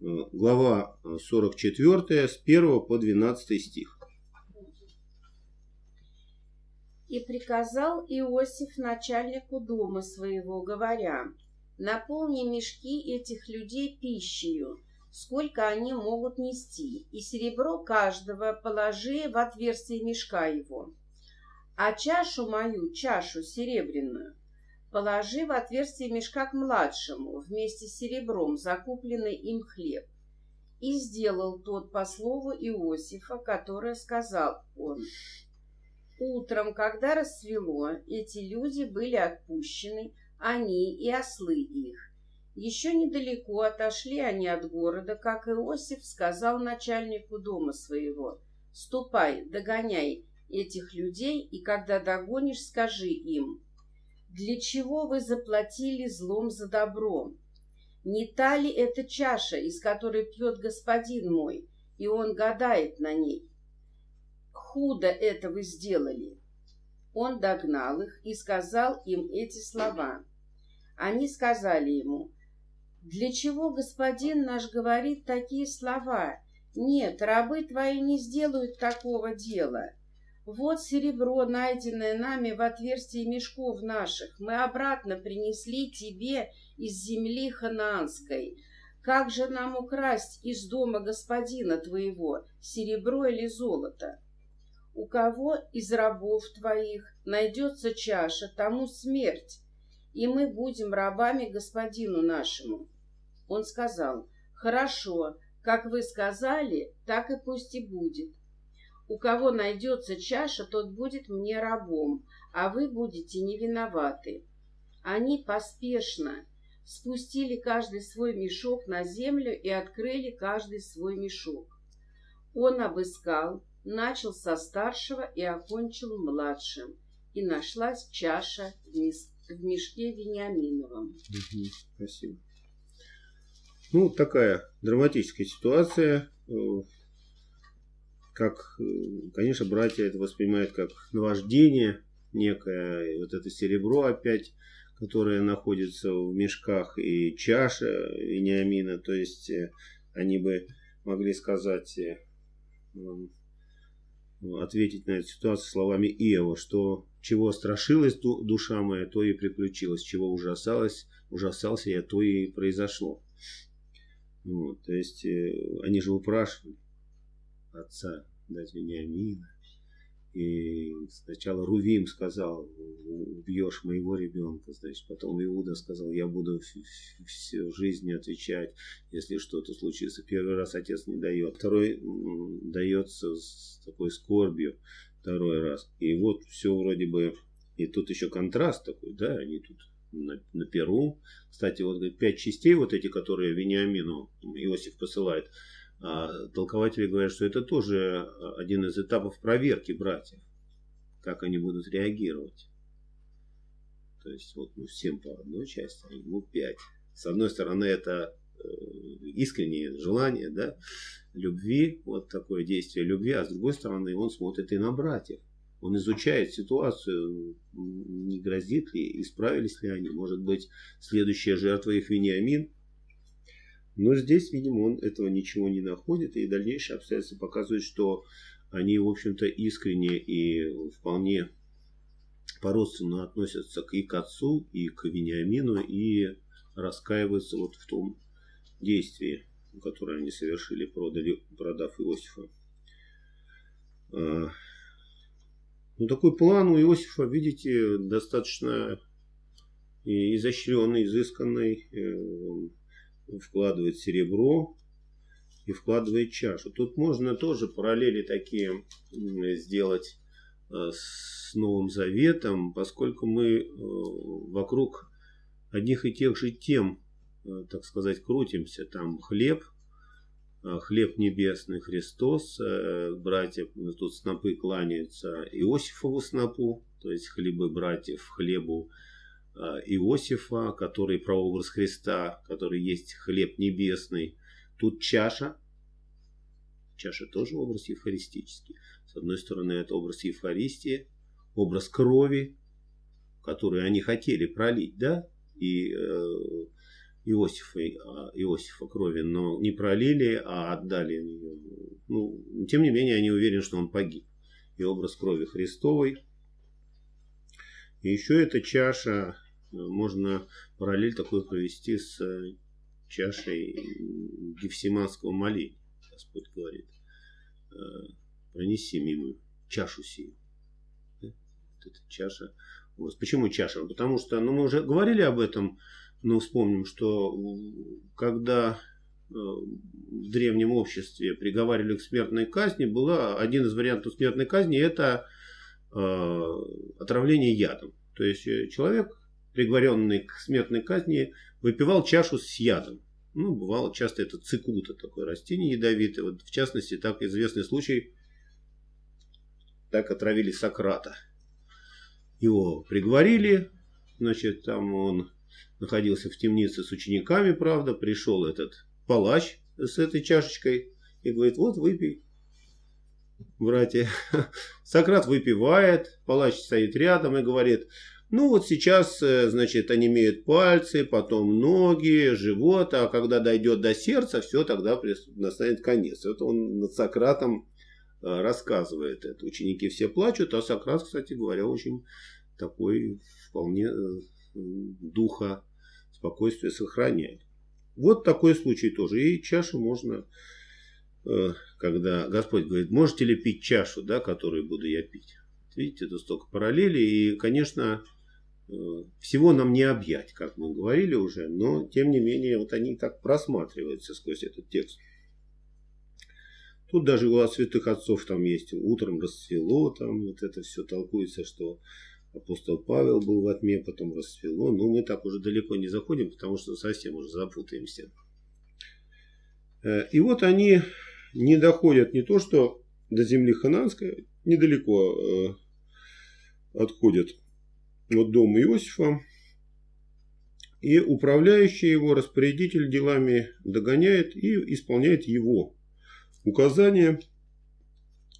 глава 44, с 1 по 12 стих. И приказал Иосиф начальнику дома своего, говоря, «Наполни мешки этих людей пищею, сколько они могут нести, и серебро каждого положи в отверстие мешка его. А чашу мою, чашу серебряную, положи в отверстие мешка к младшему, вместе с серебром, закупленный им хлеб. И сделал тот по слову Иосифа, которое сказал он. Утром, когда рассвело, эти люди были отпущены, они и ослы их. Еще недалеко отошли они от города, как Иосиф сказал начальнику дома своего, «Ступай, догоняй этих людей, и когда догонишь, скажи им, для чего вы заплатили злом за добром? Не та ли это чаша, из которой пьет господин мой, и он гадает на ней? худо это вы сделали. Он догнал их и сказал им эти слова. Они сказали ему, «Для чего господин наш говорит такие слова? Нет, рабы твои не сделают такого дела. Вот серебро, найденное нами в отверстии мешков наших, мы обратно принесли тебе из земли ханаанской. Как же нам украсть из дома господина твоего серебро или золото?» У кого из рабов твоих найдется чаша, тому смерть, и мы будем рабами господину нашему. Он сказал, хорошо, как вы сказали, так и пусть и будет. У кого найдется чаша, тот будет мне рабом, а вы будете не виноваты. Они поспешно спустили каждый свой мешок на землю и открыли каждый свой мешок. Он обыскал, начал со старшего и окончил младшим, и нашлась чаша в мешке Вениаминовом. Угу, спасибо. Ну, такая драматическая ситуация. Э, как, э, конечно, братья это воспринимают как наваждение некое. Вот это серебро опять, которое находится в мешках, и чаша Вениамина. То есть, э, они бы могли сказать ответить на эту ситуацию словами Иова, что чего страшилась душа моя, то и приключилось, чего ужасалась, ужасался я, то и произошло. Вот, то есть э, они же упрашивали отца дать Вениамина. И сначала Рувим сказал, убьешь моего ребенка, значит, потом Иуда сказал, я буду всю жизнь отвечать, если что-то случится. Первый раз отец не дает, второй дается с такой скорбью, второй раз. И вот все вроде бы, и тут еще контраст такой, да, они тут на, на Перу. Кстати, вот пять частей, вот эти, которые Вениамину Иосиф посылает, толкователи говорят, что это тоже один из этапов проверки братьев, как они будут реагировать. То есть вот ну, всем по одной части, а ему пять. С одной стороны, это э, искреннее желание, да, любви, вот такое действие любви, а с другой стороны, он смотрит и на братьев. Он изучает ситуацию, не грозит ли, исправились ли они. Может быть, следующая жертва их Вениамин – но здесь, видимо, он этого ничего не находит, и дальнейшие обстоятельства показывают, что они, в общем-то, искренне и вполне по-родственному относятся и к отцу, и к Вениамину, и раскаиваются вот в том действии, которое они совершили, продали, продав Иосифа. А, ну, такой план у Иосифа, видите, достаточно изощренный, изысканный. Э, вкладывает серебро и вкладывает чашу. Тут можно тоже параллели такие сделать э, с Новым Заветом, поскольку мы э, вокруг одних и тех же тем, э, так сказать, крутимся. Там хлеб, хлеб небесный Христос, братья тут снопы кланяются Иосифову снопу, то есть хлебы братьев хлебу Иосифа, который прообраз Христа, который есть хлеб небесный. Тут чаша. Чаша тоже образ евхаристический. С одной стороны, это образ Евхаристии, образ крови, которую они хотели пролить, да, и э, Иосифа, а, Иосифа крови, но не пролили, а отдали ее. Ну, тем не менее, они уверены, что он погиб. И образ крови Христовой. И еще эта чаша, э, можно параллель такой провести с чашей Гефсиманского моления. Господь говорит, «Э, пронеси мимо чашу сию. Вот эта чаша. Почему чаша? Потому что, ну, мы уже говорили об этом, но вспомним, что когда э, в древнем обществе приговаривали к смертной казни, была один из вариантов смертной казни это э, отравление ядом. То есть человек, приговоренный к смертной казни, выпивал чашу с ядом. Ну, бывало часто это цикута, такое растение ядовитое. Вот, в частности, так известный случай, так отравили Сократа. Его приговорили, значит, там он находился в темнице с учениками, правда, пришел этот палач с этой чашечкой и говорит, вот выпей, братья. Сократ выпивает, палач стоит рядом и говорит, ну вот сейчас, э, значит, они имеют пальцы, потом ноги, живот, а когда дойдет до сердца, все, тогда настанет конец. Это он над Сократом э, рассказывает это. Ученики все плачут, а Сократ, кстати говоря, очень такой вполне э, духа спокойствия сохраняет. Вот такой случай тоже. И чашу можно, когда Господь говорит, можете ли пить чашу, да, которую буду я пить. Видите, это столько параллелей. И, конечно, Э, всего нам не объять, как мы говорили уже, но тем не менее вот они так просматриваются сквозь этот текст. Тут даже у святых отцов там есть утром расцвело, там вот это все толкуется, что апостол Павел был во тьме, потом расцвело. Но мы так уже далеко не заходим, потому что совсем уже запутаемся. Э, и вот они не доходят не то, что до земли хананской, недалеко э, отходят от дома Иосифа. И управляющий его распорядитель делами догоняет и исполняет его указания.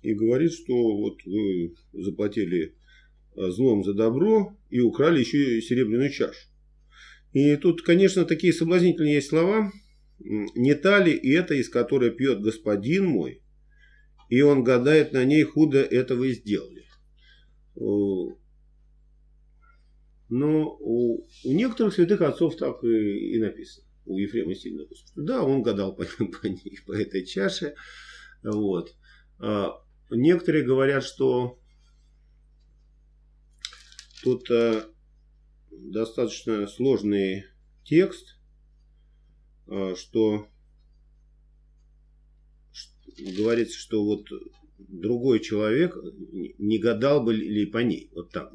И говорит, что вот вы заплатили а, злом за добро и украли еще и серебряную чашу. И тут, конечно, такие соблазнительные есть слова. Не та ли это, из которой пьет господин мой, и он гадает на ней, худо это вы сделали. Но у, у некоторых святых отцов так и, и написано. У Ефрема сильно написано. Что да, он гадал по, по, ней, по этой чаше. Вот. А, некоторые говорят, что тут а, достаточно сложный текст, что, что говорится, что вот другой человек не гадал бы ли по ней. Вот так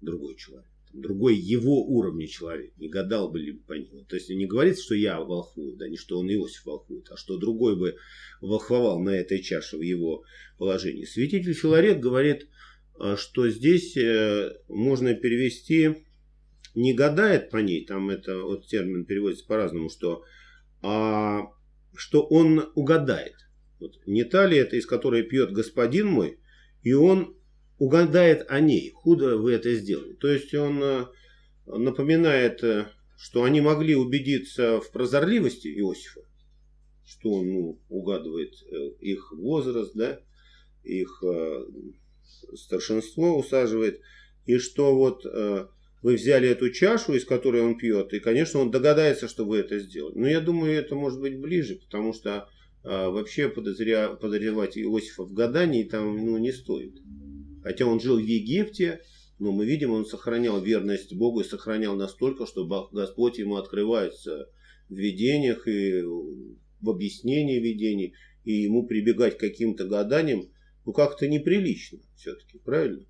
другой человек другой его уровня человек, не гадал бы ли по нему. То есть не говорится, что я волхвую, да, не что он Иосиф волхвует, а что другой бы волхвовал на этой чаше в его положении. Святитель Филарет говорит, а, что здесь э, можно перевести не гадает по ней, там это вот термин переводится по-разному, что, а, что он угадает. Вот, не та ли это, из которой пьет господин мой, и он угадает о ней. Худо вы это сделали. То есть он э, напоминает, э, что они могли убедиться в прозорливости Иосифа, что он ну, угадывает э, их возраст, да, их старшинство усаживает, и что вот вы взяли эту чашу, из которой он пьет, и, конечно, он догадается, что вы это сделали. Но я думаю, это может быть ближе, потому что вообще подозря... подозревать Иосифа в гадании там ну, не стоит. Хотя он жил в Египте, но мы видим, он сохранял верность Богу и сохранял настолько, что Господь ему открывается в видениях и в объяснении видений, и ему прибегать к каким-то гаданиям, ну как-то неприлично все-таки, правильно?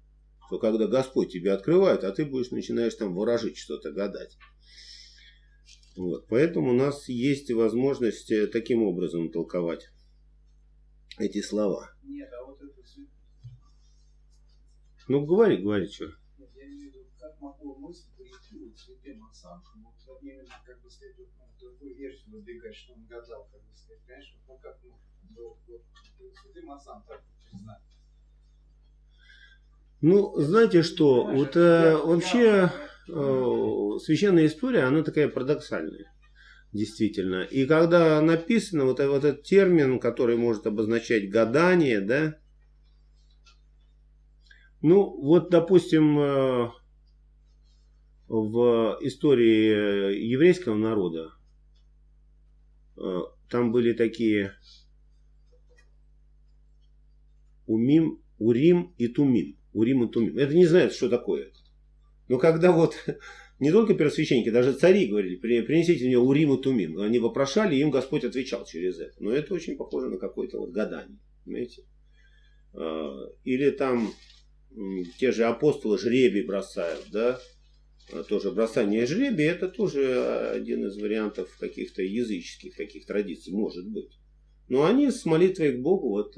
То когда Господь тебе открывает, а ты будешь начинаешь там выражить что-то, гадать. Вот. Поэтому у нас есть возможность э, таким образом толковать эти слова. Нет, а вот это ну, говори, говори, что. Я имею в виду, как могло мысль прийти вот святым отцам, вот именно, как бы сказать, вот, ну, такую версию выдвигать, что он гадал, как бы сказать, понимаешь, вот, ну, как, ну, вот, вот, святым отцам так признать. Ну, знаете что, вот э, вообще э, священная история, она такая парадоксальная. Действительно. И когда написано вот, вот этот термин, который может обозначать гадание, да, ну, вот, допустим, э, в истории еврейского народа э, там были такие Умим, Урим и Тумим. Урим и Тумим. Это не знают, что такое. Но когда вот не только первосвященники, даже цари говорили, принесите мне Урим и Тумим. Они вопрошали, и им Господь отвечал через это. Но это очень похоже на какое-то вот гадание. Понимаете? А, или там те же апостолы жребий бросают, да? А, тоже бросание жребия, это тоже один из вариантов каких-то языческих таких традиций, может быть. Но они с молитвой к Богу вот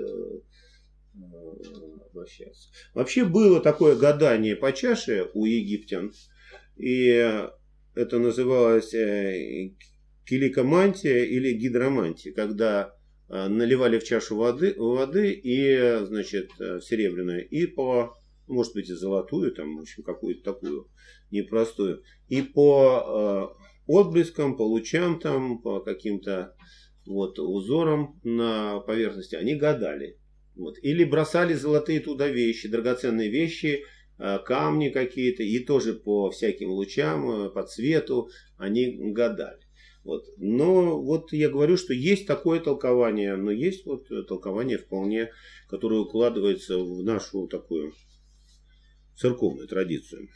э, обращаются. Вообще было такое гадание по чаше у египтян. И это называлось э, киликомантия или гидромантия, когда э, наливали в чашу воды, воды и, значит, серебряную, и по, может быть, и золотую, там, в общем, какую-то такую непростую, и по отблескам, по лучам, там, по каким-то вот узорам на поверхности, они гадали. Вот. Или бросали золотые туда вещи, драгоценные вещи, Э, камни какие-то, и тоже по всяким лучам, э, по цвету они гадали. Вот. Но вот я говорю, что есть такое толкование, но есть вот толкование вполне, которое укладывается в нашу такую церковную традицию.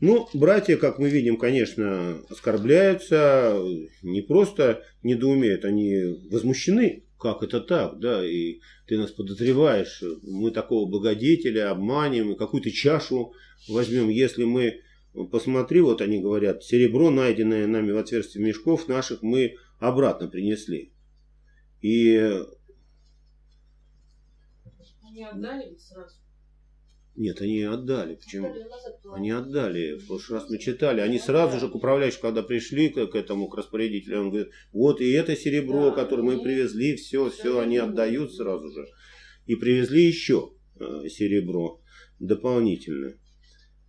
Ну, братья, как мы видим, конечно, оскорбляются, не просто недоумеют, они возмущены как это так, да, и ты нас подозреваешь, мы такого благодетеля обманем, какую-то чашу возьмем, если мы, посмотри, вот они говорят, серебро, найденное нами в отверстии мешков наших, мы обратно принесли. И... Они отдали сразу? Нет, они отдали. Почему? Они отдали. В прошлый раз мы читали. Они сразу же к управляющему, когда пришли к, к этому, к распорядителю, он говорит, вот и это серебро, да, которое мы привезли, все, все, они отдают сразу же. И привезли еще э, серебро дополнительное.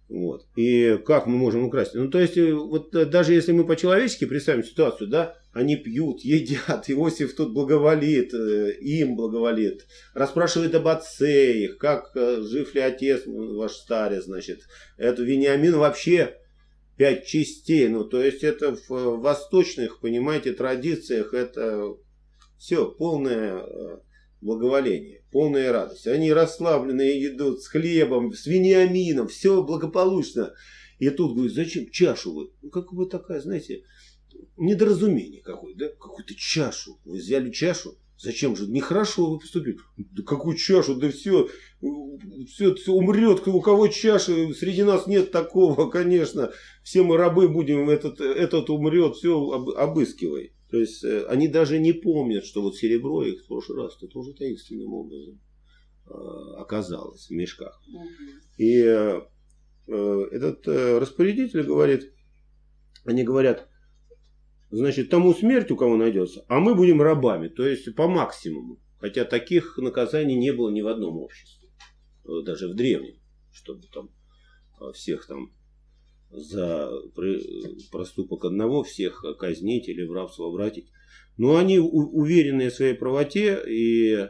Вот. И как мы можем украсть? Ну, то есть, э, вот э, даже если мы по-человечески представим ситуацию, да, они пьют, едят, Иосиф тут благоволит, э, им благоволит, расспрашивает об отце их, как жив ли отец ваш старец, значит. Это Вениамин вообще пять частей, ну, то есть, это в восточных, понимаете, традициях, это все полное благоволение, полная радость. Они расслабленные идут с хлебом, с вениамином, все благополучно. И тут говорит, зачем чашу вы? Ну, как бы такая, знаете, недоразумение какое, да? Какую-то чашу. Вы взяли чашу, Зачем же? Нехорошо вы поступили. Да какую чашу? Да все, все, все умрет. У кого чаши? Среди нас нет такого, конечно. Все мы рабы будем, этот, этот умрет. Все, обыскивай. То есть э, они даже не помнят, что вот серебро их в прошлый раз -то тоже таинственным образом э, оказалось в мешках. И э, этот распорядитель говорит, они говорят, значит, тому смерть у кого найдется, а мы будем рабами, то есть по максимуму. Хотя таких наказаний не было ни в одном обществе, даже в древнем, чтобы там всех там за проступок одного всех казнить или в рабство обратить. Но они уверенные в своей правоте и,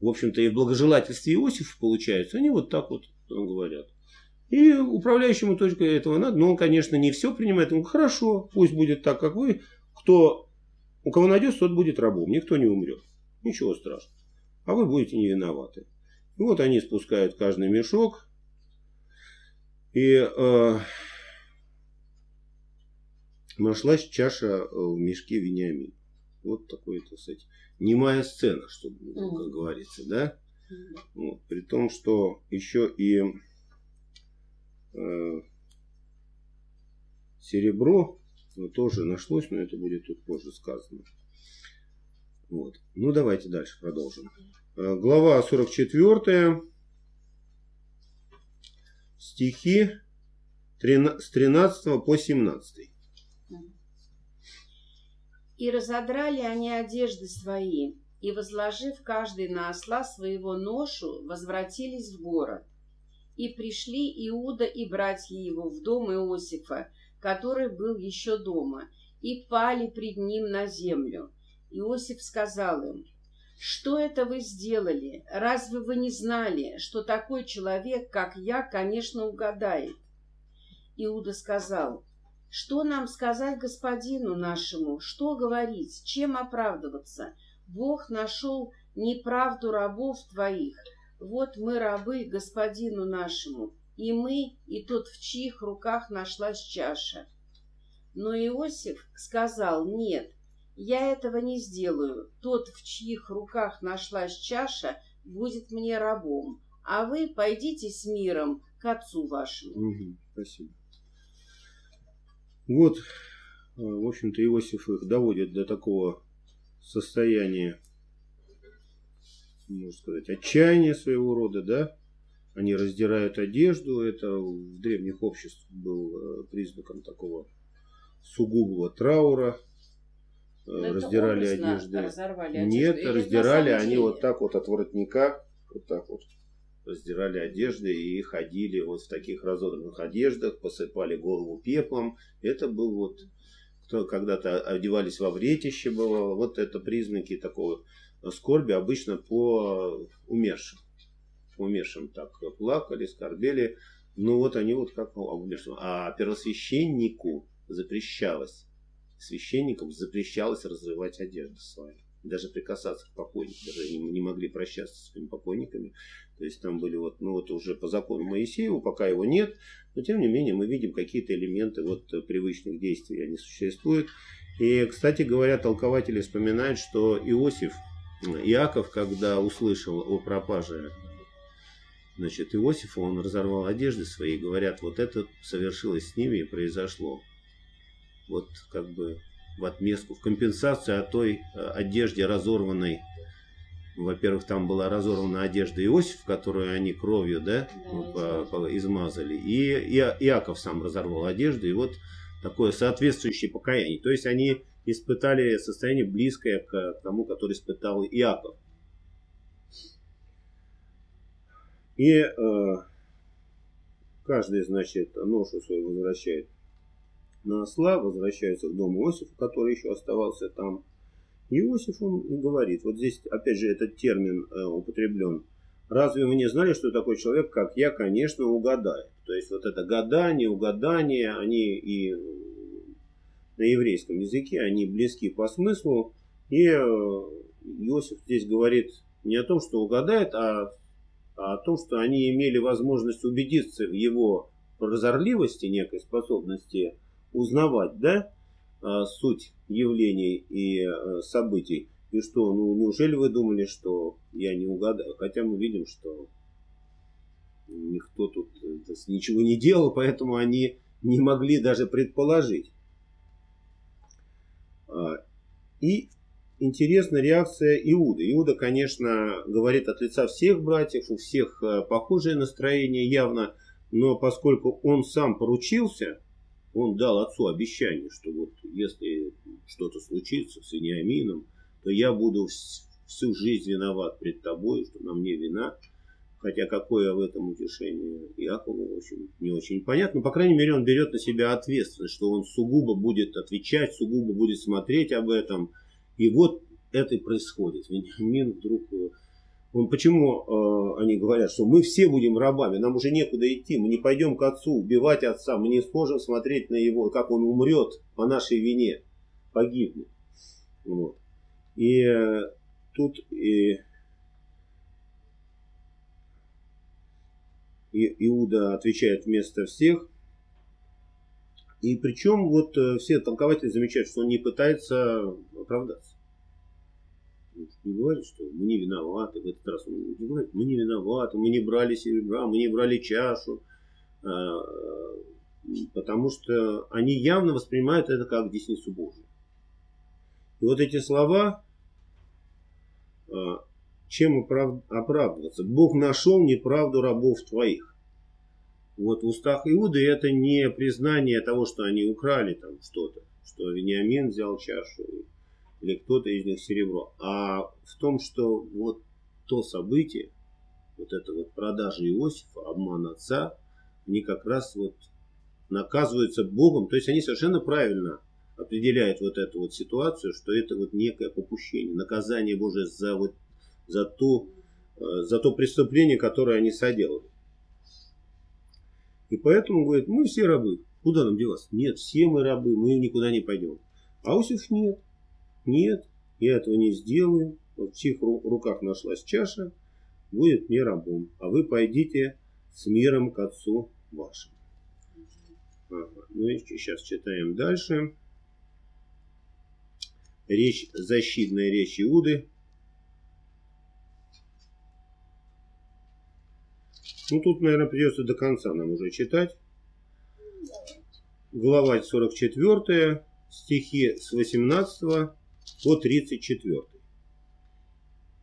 в общем-то, и в благожелательстве Иосифа получается, они вот так вот говорят. И управляющему только этого надо, но он, конечно, не все принимает. Он хорошо, пусть будет так, как вы. Кто, у кого найдется, тот будет рабом, никто не умрет. Ничего страшного. А вы будете не виноваты. И вот они спускают каждый мешок. И э, нашлась чаша э, в мешке Вениамин. Вот такой, так сказать, немая сцена, что, как говорится, да? Вот, при том, что еще и серебро ну, тоже нашлось, но это будет тут позже сказано. Вот. Ну, давайте дальше продолжим. Э, глава 44. Стихи с 13 по 17. И разодрали они одежды свои, и, возложив каждый на осла своего ношу, возвратились в город. И пришли Иуда и братья его в дом Иосифа, который был еще дома, и пали пред ним на землю. Иосиф сказал им, «Что это вы сделали? Разве вы не знали, что такой человек, как я, конечно, угадает?» Иуда сказал, «Что нам сказать господину нашему? Что говорить? Чем оправдываться? Бог нашел неправду рабов твоих. Вот мы рабы господину нашему, и мы, и тот, в чьих руках нашлась чаша». Но Иосиф сказал, «Нет, я этого не сделаю. Тот, в чьих руках нашлась чаша, будет мне рабом, а вы пойдите с миром к отцу вашему. Угу, спасибо. Вот, э, в общем-то, Иосиф их доводит до такого состояния, можно сказать, отчаяния своего рода, да? Они раздирают одежду, это в древних обществах был э, признаком такого сугубого траура, Но это раздирали одежды. разорвали одежду Нет, или раздирали они деле? вот так вот от воротника, вот так вот раздирали одежды и ходили вот в таких разодранных одеждах, посыпали голову пеплом. Это был вот, кто когда-то одевались во вретище бывало, вот это признаки такого скорби обычно по умершим. Умершим так плакали, скорбели. Ну вот они вот как по умершим. А первосвященнику запрещалось священникам запрещалось разрывать одежду свою. Даже прикасаться к покойникам. Даже они не могли прощаться со своими покойниками. То есть там были вот, ну вот уже по закону Моисеева, пока его нет, но тем не менее мы видим какие-то элементы вот привычных действий, они существуют. И, кстати говоря, толкователи вспоминают, что Иосиф, Иаков, когда услышал о пропаже значит, Иосифа, он разорвал одежды свои, говорят, вот это совершилось с ними и произошло вот как бы в отместку, в компенсацию о той э, одежде разорванной. Во-первых, там была разорвана одежда Иосифа, которую они кровью, да, Да, по- по- измазали. И Иа- Иаков сам разорвал одежду, и вот такое соответствующее покаяние. То есть они испытали состояние близкое к тому, которое испытал Иаков. И э, каждый, значит, ношу свою возвращает на осла, возвращаются в дом Иосифа, который еще оставался там. Иосиф он говорит, вот здесь опять же этот термин э, употреблен. Разве вы не знали, что такой человек, как я, конечно, угадает? То есть вот это гадание, угадание, они и на еврейском языке, они близки по смыслу. И э, Иосиф здесь говорит не о том, что угадает, а, а о том, что они имели возможность убедиться в его прозорливости, некой способности узнавать, да, а, суть явлений и а, событий. И что, ну, неужели вы думали, что я не угадаю? Хотя мы видим, что никто тут э, ничего не делал, поэтому они не могли даже предположить. А, И интересна реакция Иуды. Иуда, конечно, говорит от лица всех братьев, у всех э, похожее настроение явно, но поскольку он сам поручился, он дал отцу обещание, что вот если что-то случится с Вениамином, то я буду вс- всю жизнь виноват пред тобой, что на мне вина. Хотя какое в этом утешение Иакову, в общем, не очень понятно. По крайней мере, он берет на себя ответственность, что он сугубо будет отвечать, сугубо будет смотреть об этом. И вот это и происходит. Вениамин вдруг... э, Он, почему э, они говорят, что мы все будем рабами, нам уже некуда идти, мы не пойдем к отцу убивать отца, мы не сможем смотреть на его, как он умрет по нашей вине, погибнет. Вот. И э, тут и, и Иуда отвечает вместо всех. И причем вот э, все толкователи замечают, что он не пытается оправдаться. Не говорит, что мы не виноваты. В этот раз он не говорит, мы не виноваты, мы не брали серебра, мы не брали чашу. А, Потому что они явно воспринимают это как десницу Божию. И вот эти слова, а, чем оправ- оправдываться? Бог нашел неправду рабов твоих. Вот в устах Иуды это не признание того, что они украли там что-то, что Вениамин взял чашу или кто-то из них серебро, а в том, что вот то событие, вот это вот продажа Иосифа, обман отца, они как раз вот наказываются Богом, то есть они совершенно правильно определяет вот эту вот ситуацию, что это вот некое попущение, наказание Божие за вот за то, э, за то преступление, которое они соделали. И поэтому говорит, мы все рабы. Куда нам деваться? Нет, все мы рабы, мы никуда не пойдем. А нет. Нет, я этого не сделаю. Вот в чьих руках нашлась чаша, будет мне рабом. А вы пойдите с миром к отцу вашему. Ну и сейчас читаем дальше. Речь, защитная речь Иуды. Ну тут, наверное, придется до конца нам уже читать. Глава 44, стихи с 18 по 34.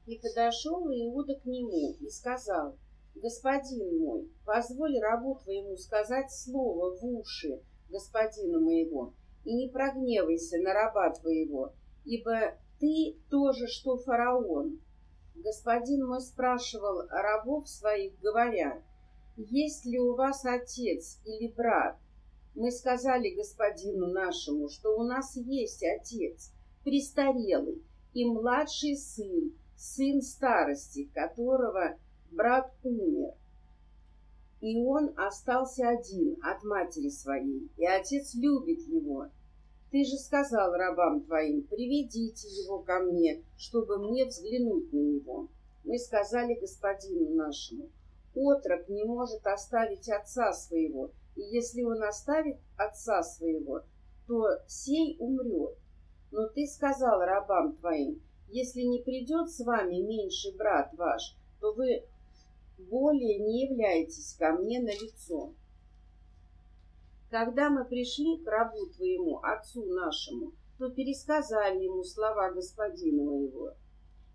И подошел Иуда к нему и сказал, «Господин мой, позволь рабу твоему сказать слово в уши господина моего, и не прогневайся на раба твоего, ибо ты тоже, что фараон». Господин мой спрашивал рабов своих, говоря, «Есть ли у вас отец или брат?» Мы сказали господину нашему, что у нас есть отец, престарелый, и младший сын, сын старости, которого брат умер. И он остался один от матери своей, и отец любит его. Ты же сказал рабам твоим, приведите его ко мне, чтобы мне взглянуть на него. Мы сказали господину нашему, отрок не может оставить отца своего, и если он оставит отца своего, то сей умрет. Но ты сказал рабам твоим, если не придет с вами меньший брат ваш, то вы более не являетесь ко мне на лицо. Когда мы пришли к рабу твоему, отцу нашему, то пересказали ему слова господина моего.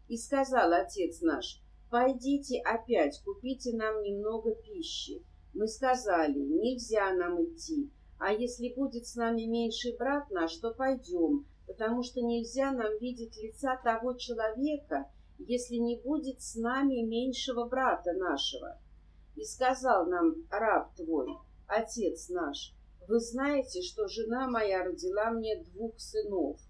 И сказал отец наш, пойдите опять, купите нам немного пищи. Мы сказали, нельзя нам идти, а если будет с нами меньший брат наш, то пойдем, потому что нельзя нам видеть лица того человека, если не будет с нами меньшего брата нашего. И сказал нам раб твой, отец наш, вы знаете, что жена моя родила мне двух сынов.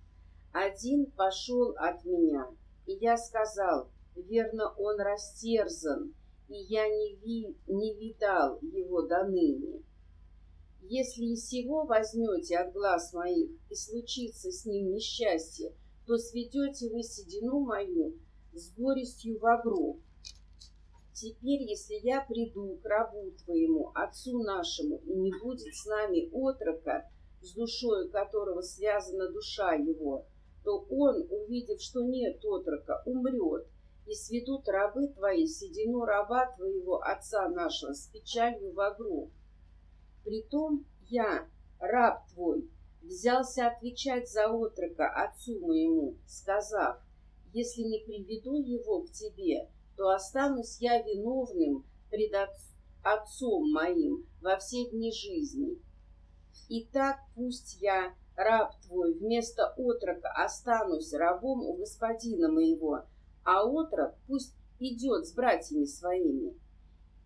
Один пошел от меня, и я сказал, верно, он растерзан, и я не, ви, не видал его до ныне. Если и сего возьмете от глаз моих, и случится с ним несчастье, то сведете вы седину мою с горестью в гроб. Теперь, если я приду к рабу твоему, отцу нашему, и не будет с нами отрока, с душою которого связана душа его, то он, увидев, что нет отрока, умрет, и сведут рабы твои седину раба твоего отца нашего с печалью в гроб. Притом я, раб твой, взялся отвечать за отрока отцу моему, сказав, если не приведу его к тебе, то останусь я виновным пред отцом моим во все дни жизни. И так пусть я, раб твой, вместо отрока останусь рабом у господина моего, а отрок пусть идет с братьями своими.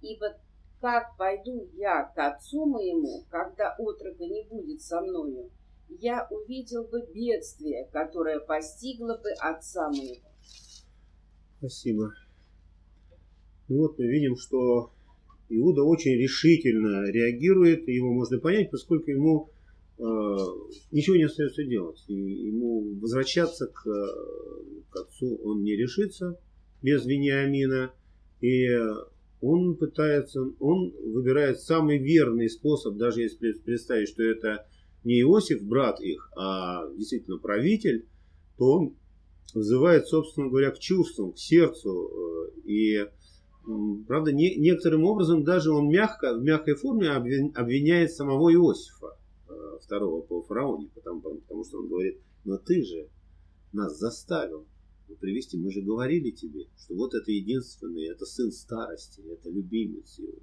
Ибо как пойду я к отцу моему, когда отрока не будет со мною, я увидел бы бедствие, которое постигло бы отца моего. Спасибо. Ну вот мы видим, что Иуда очень решительно реагирует, его можно понять, поскольку ему э, ничего не остается делать. И ему возвращаться к, к отцу он не решится без Вениамина. И он пытается, он выбирает самый верный способ, даже если представить, что это не Иосиф, брат их, а действительно правитель, то он вызывает, собственно говоря, к чувствам, к сердцу. Э, и, правда, не, некоторым образом даже он мягко, в мягкой форме обвиняет самого Иосифа, э, второго по фараоне, потому, потому что он говорит, но ты же нас заставил привести. Мы же говорили тебе, что вот это единственный, это сын старости, это любимец его,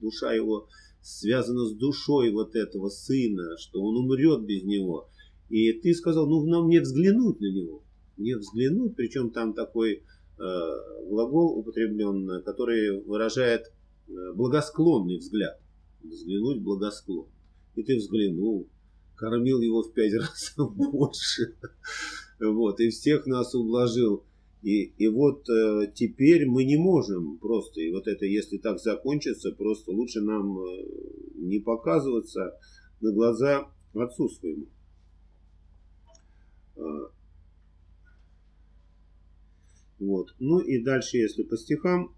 душа его связана с душой вот этого сына, что он умрет без него. И ты сказал, ну нам не взглянуть на него, не взглянуть, причем там такой глагол употреблен, который выражает э, благосклонный взгляд. Взглянуть благосклонно. И ты взглянул, кормил его в пять раз больше. Вот, и всех нас ублажил. И, и вот э, теперь мы не можем просто, и вот это, если так закончится, просто лучше нам э, не показываться на глаза отцу своему. Вот. Ну и дальше, если по стихам,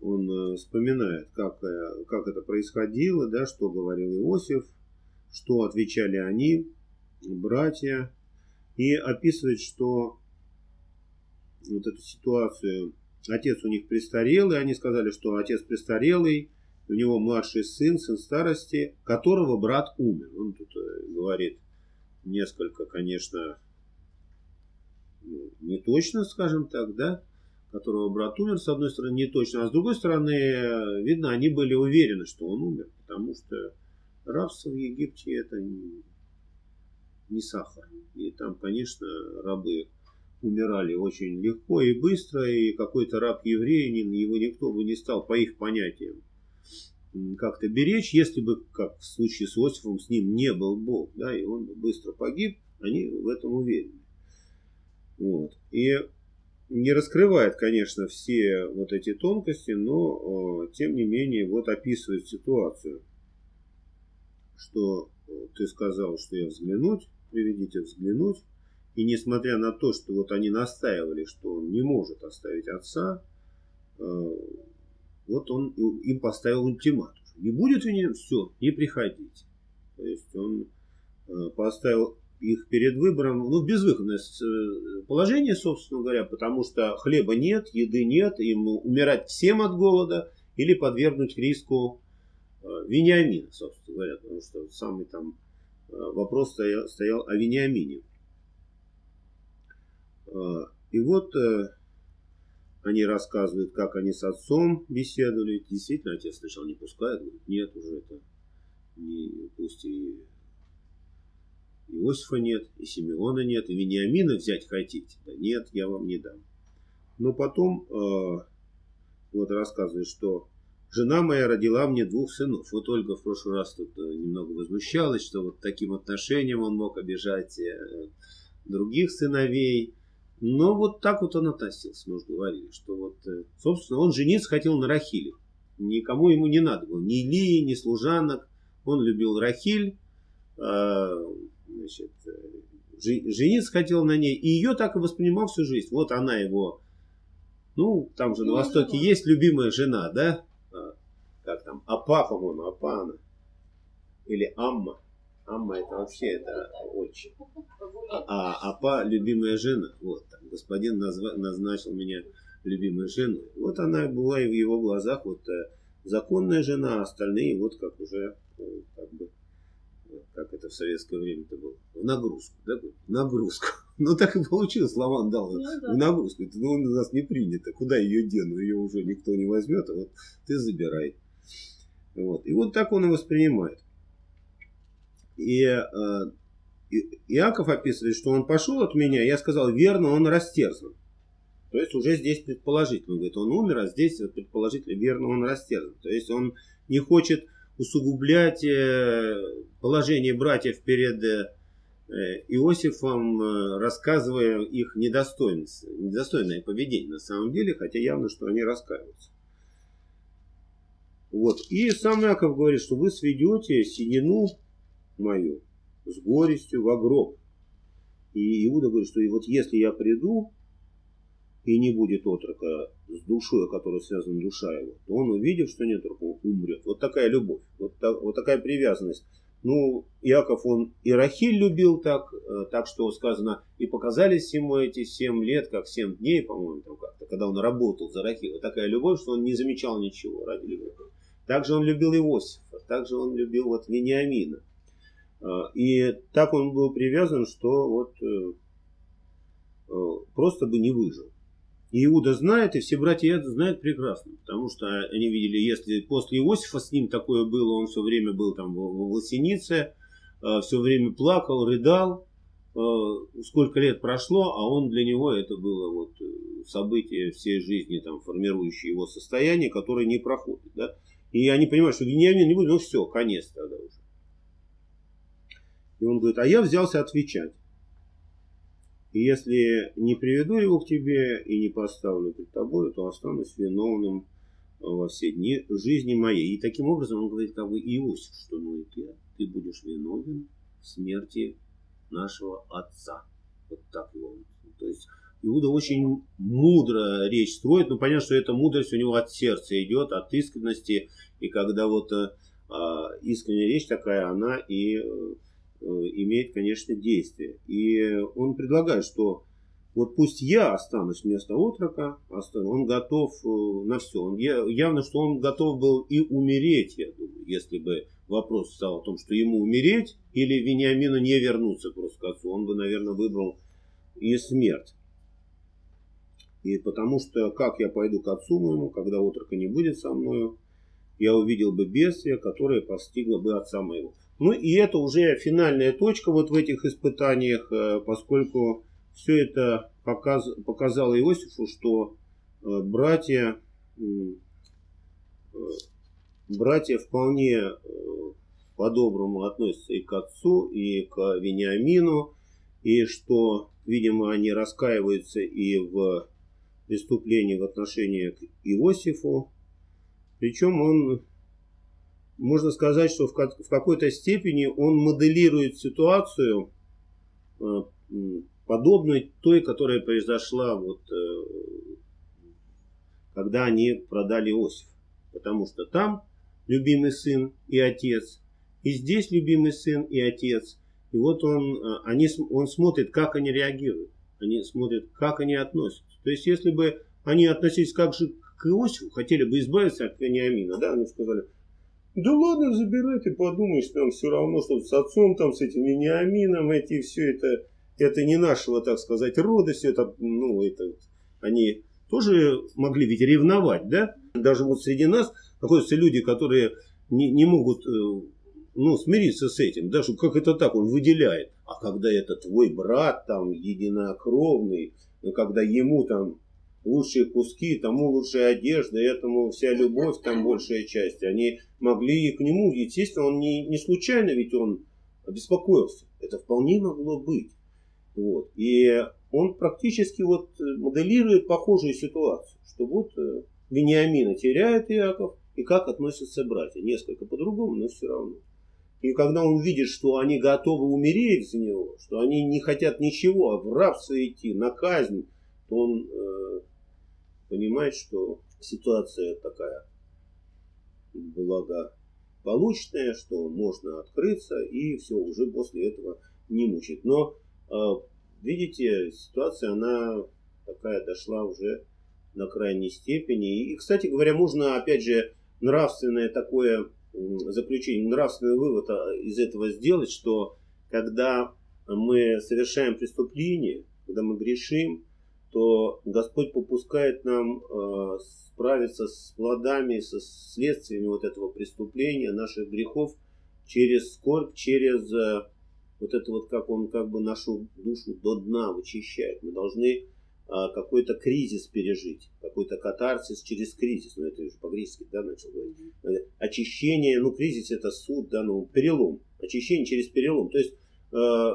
он э, вспоминает, как, э, как это происходило, да, что говорил Иосиф, что отвечали они, братья, и описывает, что вот эту ситуацию, отец у них престарелый, они сказали, что отец престарелый, у него младший сын, сын старости, которого брат умер. Он тут э, говорит несколько, конечно, не точно, скажем так, да, которого брат умер, с одной стороны, не точно, а с другой стороны, видно, они были уверены, что он умер, потому что рабство в Египте это не, не сахар. И там, конечно, рабы умирали очень легко и быстро, и какой-то раб-еврей, его никто бы не стал, по их понятиям, как-то беречь, если бы, как в случае с Иосифом, с ним не был Бог, да, и он быстро погиб, они в этом уверены. Вот. И не раскрывает, конечно, все вот эти тонкости, но э, тем не менее вот описывает ситуацию, что э, ты сказал, что я взглянуть, приведите взглянуть, и несмотря на то, что вот они настаивали, что он не может оставить отца, э, вот он им поставил ультиматум. Не будет него, все, не приходите. То есть он поставил их перед выбором, ну, безвыходное э, положение, собственно говоря, потому что хлеба нет, еды нет, им умирать всем от голода или подвергнуть риску э, Вениамина, собственно говоря, потому что самый там э, вопрос стоял, стоял о Вениамине. И вот они рассказывают, как они с отцом беседовали. Действительно, отец сначала не пускает, говорит, нет, уже это не, пусть и Иосифа нет, и Симеона нет, и Вениамина взять хотите? Да нет, я вам не дам. Но потом э, вот рассказывает, что жена моя родила мне двух сынов. Вот Ольга в прошлый раз тут э, немного возмущалась, что вот таким отношением он мог обижать э, других сыновей. Но вот так вот он относился, мы уже говорили, что вот, э, собственно, он жениться хотел на Рахиле. Никому ему не надо было, ни Илии, ни служанок. Он любил Рахиль, значит, э, жениться хотел на ней, и ее так и воспринимал всю жизнь. Вот она его, ну, там же на Востоке есть любимая жена, да? А, как там, Апа, по-моему, Апа она. Или Амма. Амма это вообще это очень. А Апа любимая жена. Вот, там, господин назва, назначил меня любимой женой. Вот она была и в его глазах вот э, законная жена, а остальные вот как уже э, как бы как это в советское время-то было, в нагрузку, да, нагрузку. Ну так и получилось, Лаван дал ну, да. в нагрузку. Это ну, у нас не принято, куда ее дену, ее уже никто не возьмет, а вот ты забирай. Вот. И вот так он и воспринимает. И э, Иаков описывает, что он пошел от меня, я сказал, верно, он растерзан. То есть уже здесь предположительно, говорит, он умер, а здесь предположительно верно, он растерзан. То есть он не хочет усугублять э, положение братьев перед э, Иосифом, э, рассказывая их недостойность, недостойное поведение на самом деле, хотя явно, что они раскаиваются. Вот. И сам Яков говорит, что вы сведете синину мою с горестью во гроб. И Иуда говорит, что и вот если я приду, и не будет отрока с душой, которая связана душа его, то он, увидев, что нет отрока, умрет. Вот такая любовь, вот, так, вот такая привязанность. Ну, Яков, он и Рахиль любил так, э, так что сказано, и показались ему эти семь лет, как семь дней, по-моему, там как-то, когда он работал за Рахиль. Вот такая любовь, что он не замечал ничего ради любви. Также он любил Иосифа, также он любил вот Вениамина. Э, и так он был привязан, что вот э, просто бы не выжил. Иуда знает, и все братья знают прекрасно, потому что они видели, если после Иосифа с ним такое было, он все время был там в, в Лосенице, э, все время плакал, рыдал, э, сколько лет прошло, а он для него это было вот э, событие всей жизни, там, формирующее его состояние, которое не проходит. Да? И они понимают, что Вениамин не будет, ну все, конец тогда уже. И он говорит, а я взялся отвечать. И если не приведу его к тебе и не поставлю перед тобой, то останусь виновным во все дни жизни моей. И таким образом он говорит, как бы Иосиф, что ну и ты, ты будешь виновен в смерти нашего отца. Вот так его. То есть Иуда очень мудро речь строит, но понятно, что эта мудрость у него от сердца идет, от искренности. И когда вот э, а, искренняя речь такая, она и э, имеет, конечно, действие. И он предлагает, что вот пусть я останусь вместо отрока, он готов э, на все. Он, явно, что он готов был и умереть, я думаю, если бы вопрос стал о том, что ему умереть или Вениамину не вернуться просто к отцу, он бы, наверное, выбрал и смерть. И потому что как я пойду к отцу моему, когда отрока не будет со мною, я увидел бы бедствие, которое постигло бы отца моего. Ну и это уже финальная точка вот в этих испытаниях, э, поскольку все это показ, показало Иосифу, что э, братья, э, братья вполне по-доброму относятся и к отцу, и к Вениамину, и что, видимо, они раскаиваются и в преступлении в отношении к Иосифу. Причем он, можно сказать, что в какой-то степени он моделирует ситуацию, э, подобную той, которая произошла, вот, э, когда они продали Иосиф. Потому что там любимый сын и отец, и здесь любимый сын и отец. И вот он, э, они, он смотрит, как они реагируют. Они смотрят, как они относятся. То есть, если бы они относились как же к Иосифу, хотели бы избавиться от Вениамина, да, они сказали, да ладно, забирай, ты подумаешь, там все равно, что с отцом, там, с этим Вениамином, эти все это, это не нашего, так сказать, рода, все это, ну, это, они тоже могли ведь ревновать, да? Даже вот среди нас находятся люди, которые не, не могут э, ну, смириться с этим, даже как это так, он выделяет. А когда это твой брат, там, единокровный, но когда ему там лучшие куски, тому лучшая одежда, этому вся любовь, там большая часть, они могли и к нему, естественно, он не, не случайно, ведь он беспокоился. Это вполне могло быть. Вот. И он практически вот моделирует похожую ситуацию, что вот э, Вениамина теряет Иаков, и как относятся братья. Несколько по-другому, но все равно. И когда он видит, что они готовы умереть за него, что они не хотят ничего, а в рабство идти, на казнь, он э, понимает, что ситуация такая благополучная, что можно открыться и все, уже после этого не мучить. Но, э, видите, ситуация, она такая дошла уже на крайней степени. И, кстати говоря, можно, опять же, нравственное такое заключение, нравственный вывод а, из этого сделать, что когда мы совершаем преступление, когда мы грешим, то Господь попускает нам э, справиться с плодами, со следствиями вот этого преступления, наших грехов, через скорбь, через э, вот это вот, как Он как бы нашу душу до дна вычищает. Мы должны а, какой-то кризис пережить, какой-то катарсис через кризис, ну это уже по-гречески, да, начал говорить. Э, очищение, ну кризис это суд, да, ну перелом, очищение через перелом. То есть э,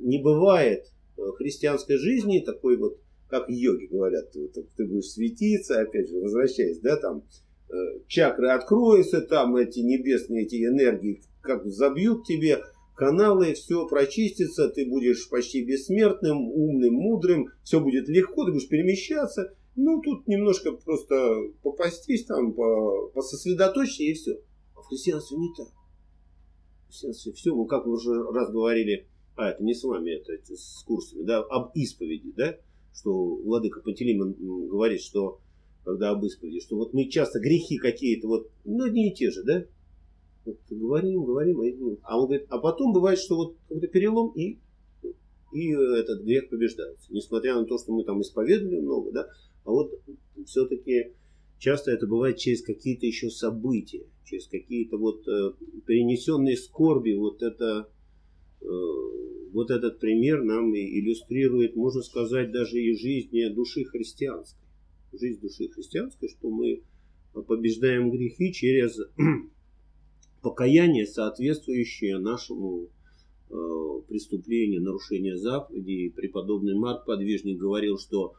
не бывает э, христианской жизни такой вот, как йоги говорят, ты, ты будешь светиться, опять же, возвращаясь, да, там, э, чакры откроются, там эти небесные, эти энергии как забьют тебе, каналы, все прочистится, ты будешь почти бессмертным, умным, мудрым, все будет легко, ты будешь перемещаться. Ну, тут немножко просто попастись, там, по, пососредоточься и все. А в христианстве не так. В христианстве все, ну, как вы уже раз говорили, а, это не с вами, это, это с курсами, да, об исповеди, да, что Владыка Пантелеймон говорит, что когда об исповеди, что вот мы часто грехи какие-то, вот, ну, одни и те же, да, вот говорим, говорим, а он говорит, а потом бывает, что вот какой-то перелом и, и этот грех побеждается. Несмотря на то, что мы там исповедовали много, да, а вот все-таки часто это бывает через какие-то еще события, через какие-то вот э, перенесенные скорби, вот это вот этот пример нам иллюстрирует, можно сказать, даже и жизнь души христианской. Жизнь души христианской, что мы побеждаем грехи через покаяние, соответствующее нашему э, преступлению, нарушению заповедей. Преподобный Марк Подвижник говорил, что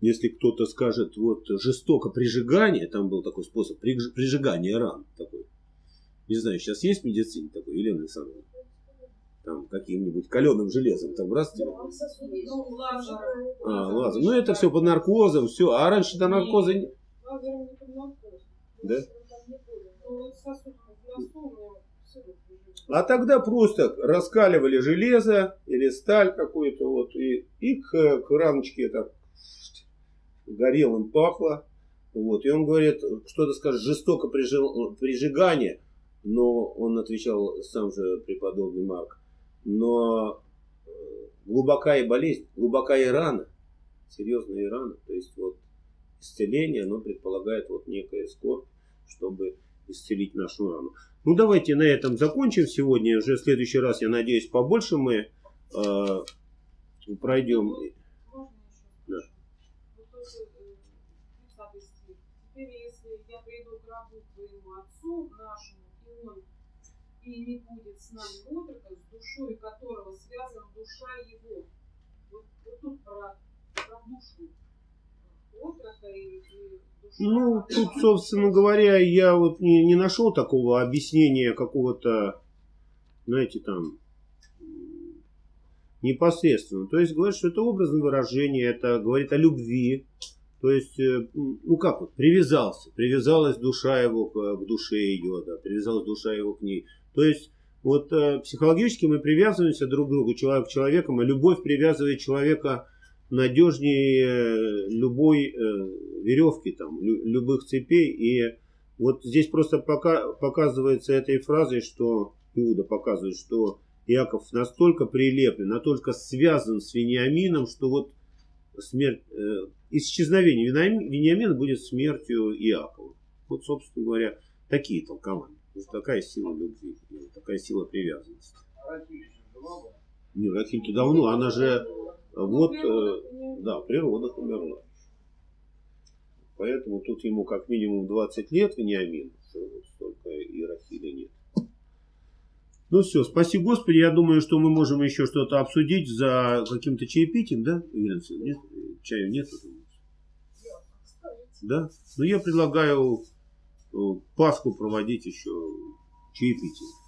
если кто-то скажет, вот жестоко прижигание, там был такой способ прижигания ран такой. Не знаю, сейчас есть в медицине такой, Елена Александровна? Там каким-нибудь каленым железом там раз тебе. Ну, лазер. А, лазер. Ну это все под наркозом, все. А раньше до наркоза не... Лазером не под наркозом. Да? Ну, вот сосуд в носу у меня все вот лежит. А тогда просто раскаливали железо или сталь какую-то вот и, и к, к рамочке так горелым пахло. Вот. И он говорит, что-то скажет, жестоко прижи- прижигание. Но он отвечал сам же преподобный Марк. Но э, глубокая болезнь, глубокая рана, серьезная рана. То есть вот исцеление, оно предполагает вот некое скорбь, чтобы исцелить нашу рану. Ну давайте на этом закончим сегодня. Уже в следующий раз, я надеюсь, побольше мы э, пройдем. Да. Тоже, э, 30 стих. Теперь, если я приду к рабу твоему отцу нашему, и он и не будет с нами отрока, с душой которого связана душа его. Вот, вот тут про, про душу. Отрока и, и душа. Ну, тут, собственно говоря, я вот не, не нашел такого объяснения какого-то, знаете, там, непосредственно. То есть говорит, что это образное выражение, это говорит о любви. То есть, э, ну как вот, привязался, привязалась душа его к, к душе ее, да, привязалась душа его к ней. То есть, вот э, психологически мы привязываемся друг к другу, человек к человеку, и любовь привязывает человека надежнее э, любой э, веревки, там, лю- любых цепей. И вот здесь просто пока, показывается этой фразой, что Иуда показывает, что Иаков настолько прилеплен, настолько связан с Вениамином, что вот смерть, э, исчезновение Вениами- Вениамина будет смертью Иакова. Вот, собственно говоря, такие толкования. Вот такая сила любви, такая сила привязанности. Не, Рахиль-то давно, она же вот, э, да, природа умерла. Поэтому тут ему как минимум 20 лет Вениамин, столько и Рахиля нет. Ну все, спаси Господи, я думаю, что мы можем еще что-то обсудить за каким-то чаепитием, да, Александровна? Нет? Чаю нет? Да? Ну я предлагаю Пасху проводить еще чаепитием.